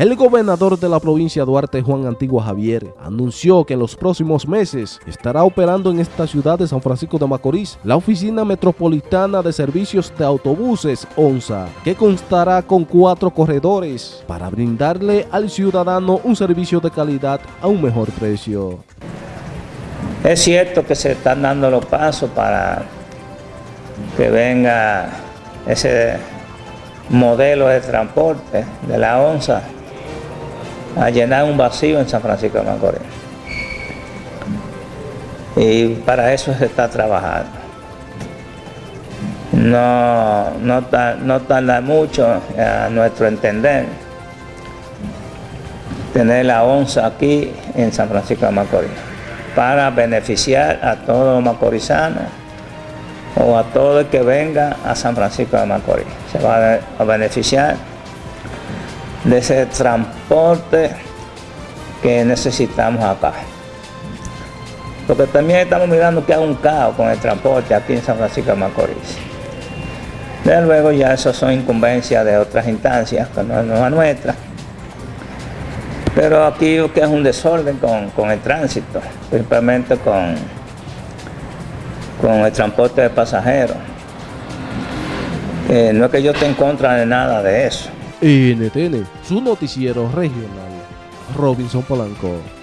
El gobernador de la provincia Duarte, Juan Antigua Javier, anunció que en los próximos meses estará operando en esta ciudad de San Francisco de Macorís la Oficina Metropolitana de Servicios de Autobuses ONSA, que constará con cuatro corredores para brindarle al ciudadano un servicio de calidad a un mejor precio. Es cierto que se están dando los pasos para que venga ese modelo de transporte de la ONSA a llenar un vacío en San Francisco de Macorís. Y para eso se está trabajando. No, no, no tarda mucho a nuestro entender tener la ONSA aquí en San Francisco de Macorís para beneficiar a todos los macorizanos o a todo el que venga a San Francisco de Macorís. Se va a beneficiar de ese transporte que necesitamos acá. Porque también estamos mirando que hay un caos con el transporte aquí en San Francisco de Macorís. De luego ya eso son incumbencias de otras instancias, que no, es a nuestra. Pero aquí que es un desorden con, el tránsito, principalmente con, con el transporte de pasajeros. no es que yo esté en contra de nada de eso. NTN, su noticiero regional, Robinson Polanco.